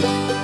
you